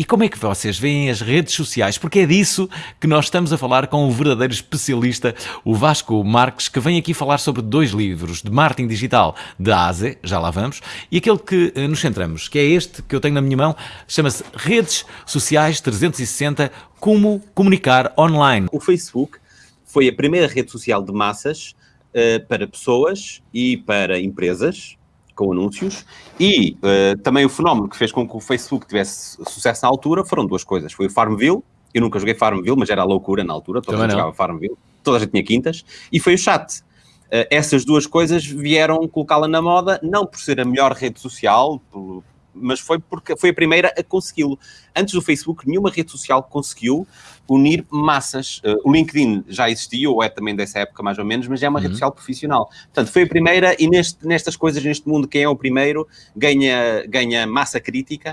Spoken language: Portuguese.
E como é que vocês veem as redes sociais? Porque é disso que nós estamos a falar com o verdadeiro especialista, o Vasco Marques, que vem aqui falar sobre dois livros de marketing digital de ASE, já lá vamos, e aquele que eh, nos centramos, que é este que eu tenho na minha mão, chama-se Redes Sociais 360, como comunicar online. O Facebook foi a primeira rede social de massas uh, para pessoas e para empresas, com anúncios, e uh, também o fenómeno que fez com que o Facebook tivesse sucesso na altura foram duas coisas. Foi o Farmville, eu nunca joguei Farmville, mas era a loucura na altura, toda a gente jogava Farmville, toda a gente tinha quintas, e foi o chat. Uh, essas duas coisas vieram colocá-la na moda, não por ser a melhor rede social, por, mas foi porque foi a primeira a consegui-lo. Antes do Facebook, nenhuma rede social conseguiu unir massas. Uh, o LinkedIn já existia, ou é também dessa época mais ou menos, mas é uma uhum. rede social profissional. Portanto, foi a primeira e neste, nestas coisas, neste mundo, quem é o primeiro ganha, ganha massa crítica